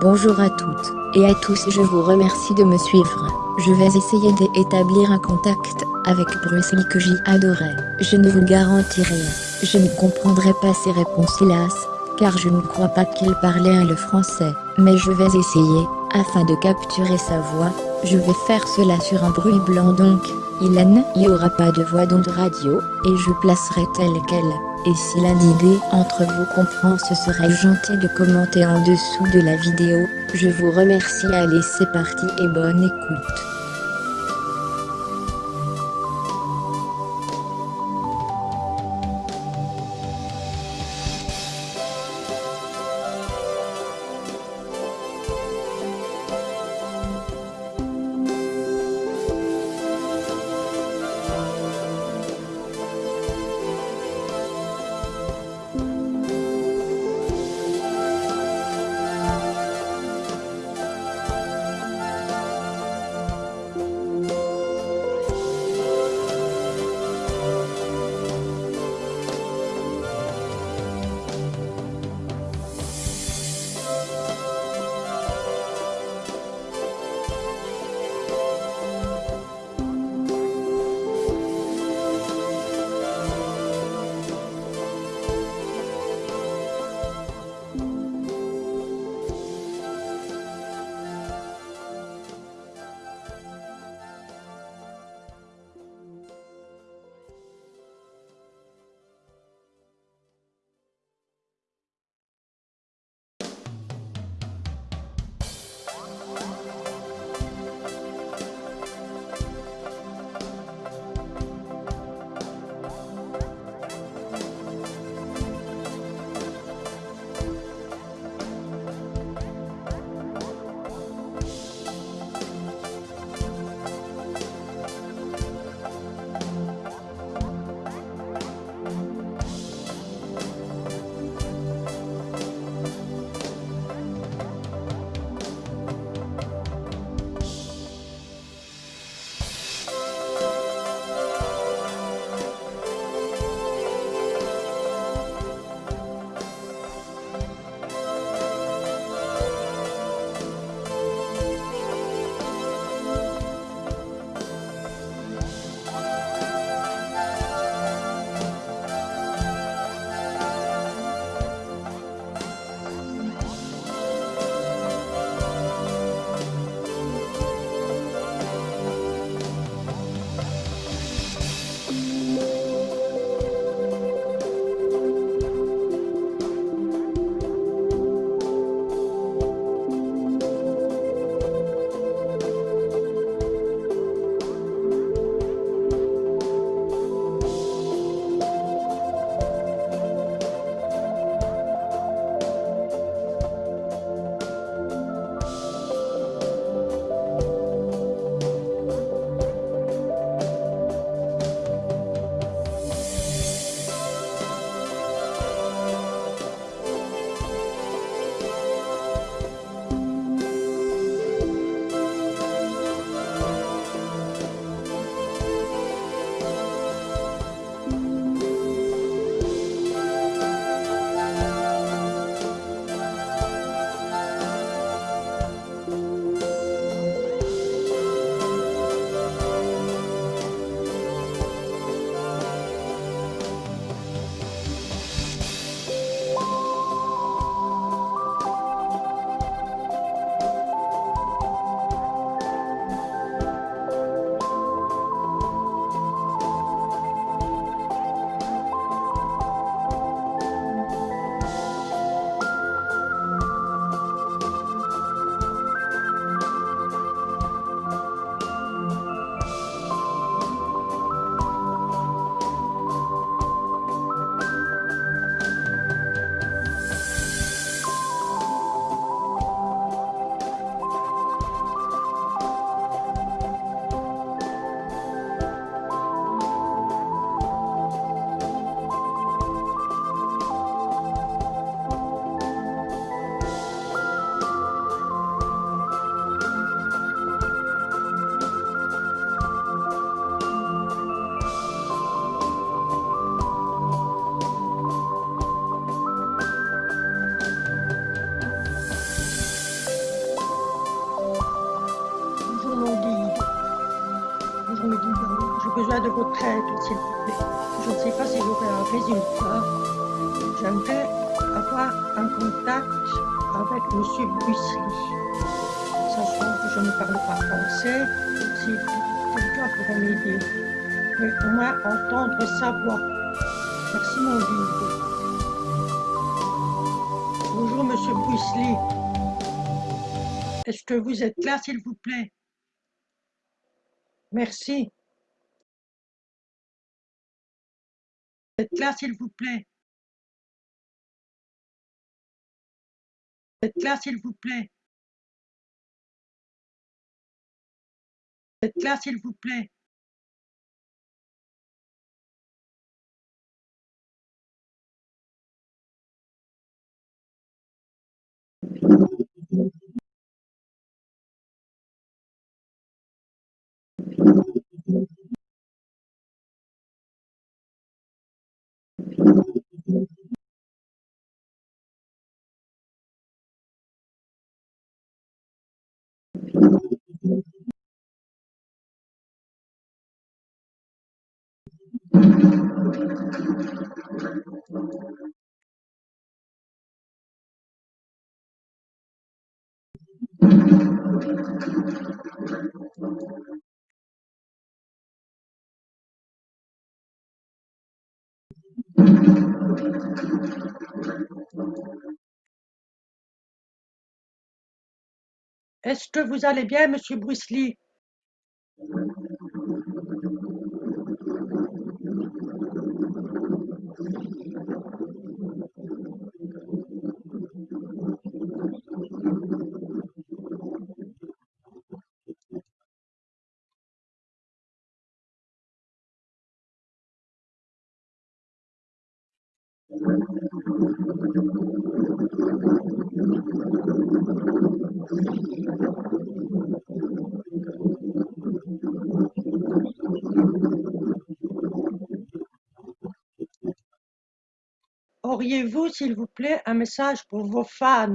Bonjour à toutes et à tous je vous remercie de me suivre. Je vais essayer d'établir un contact avec Bruce que j'y adorais. Je ne vous garantis rien. Je ne comprendrai pas ses réponses hélas, car je ne crois pas qu'il parlait le français. Mais je vais essayer, afin de capturer sa voix. Je vais faire cela sur un bruit blanc donc. Il n'y aura pas de voix d'onde radio, et je placerai tel quel. Et si l'un d'idée entre vous comprend ce serait gentil de commenter en dessous de la vidéo. Je vous remercie allez c'est parti et bonne écoute. S'il vous plaît. Je ne sais pas si j'aurai un résultat. J'aimerais avoir un contact avec M. Bussy. Sachant que je ne parle pas français, si quelqu'un pourrait m'aider. Mais au moins entendre sa voix. Merci mon guide. Bonjour Monsieur Bussy. Est-ce que vous êtes là, s'il vous plaît? Merci. Êtes là, s'il vous plaît. Êtes là, s'il vous plaît. Êtes là, s'il vous plaît Est-ce que vous allez bien, monsieur Bruce Lee? Auriez-vous, s'il vous plaît, un message pour vos fans?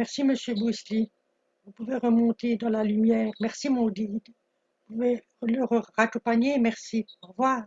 Merci, Monsieur Bousli. Vous pouvez remonter dans la lumière. Merci, mon guide. Vous pouvez le raccompagner. Merci. Au revoir.